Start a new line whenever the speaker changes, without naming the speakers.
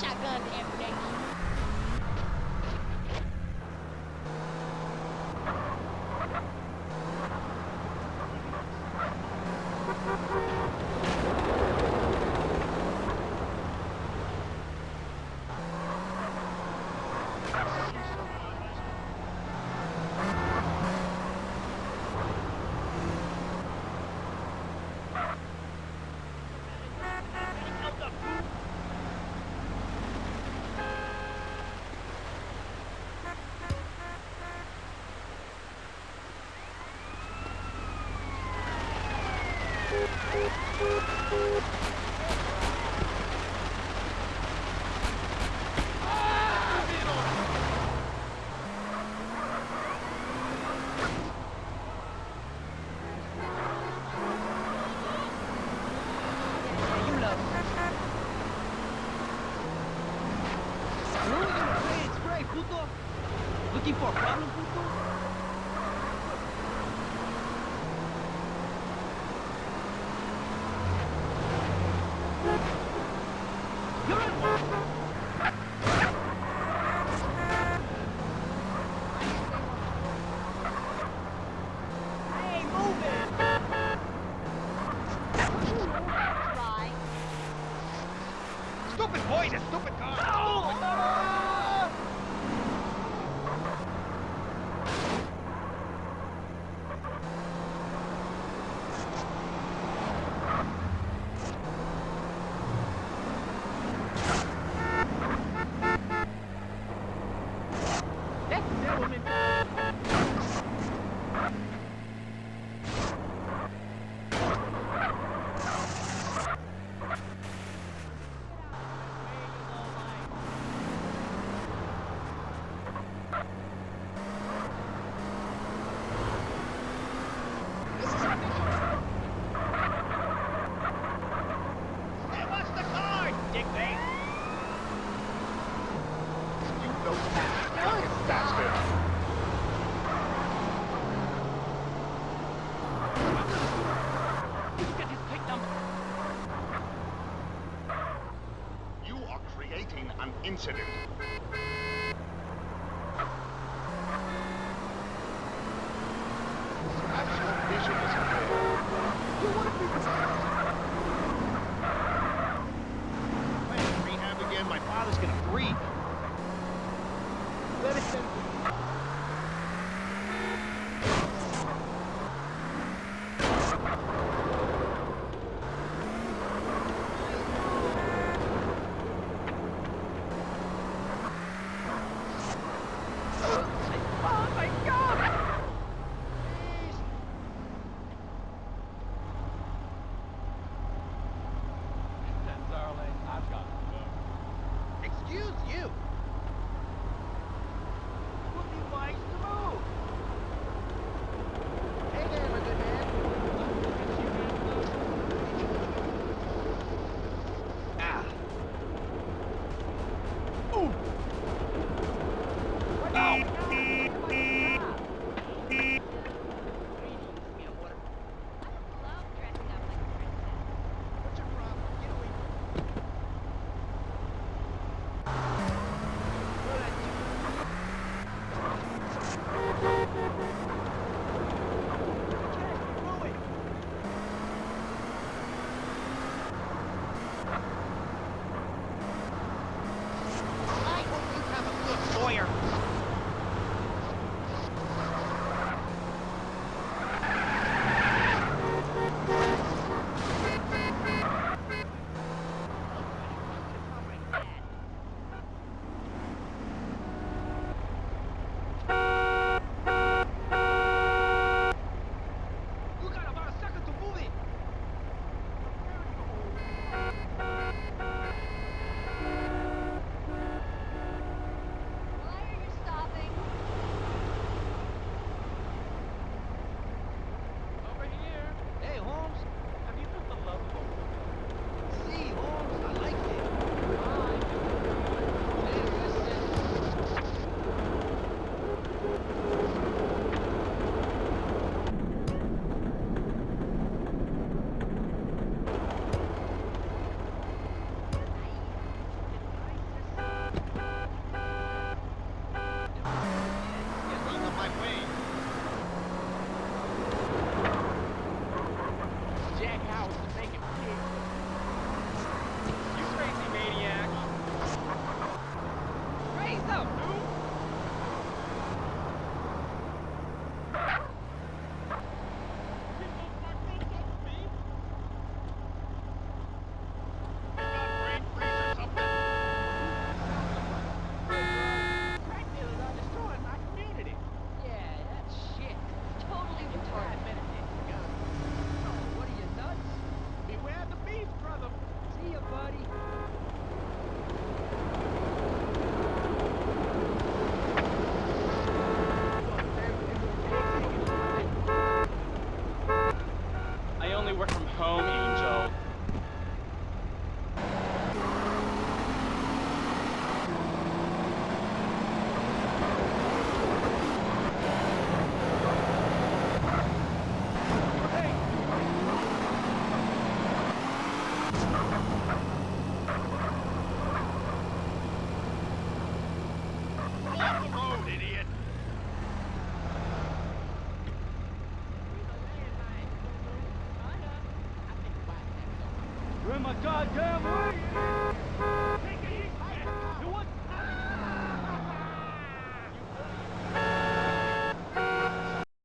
Birthday? We shot every day.
Looking for a problem, puto?
Creating
my goddamn way!